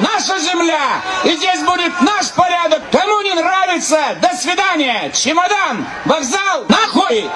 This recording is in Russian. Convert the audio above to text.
наша земля, и здесь будет наш порядок. Кому не нравится, до свидания. Чемодан, вокзал, нахуй!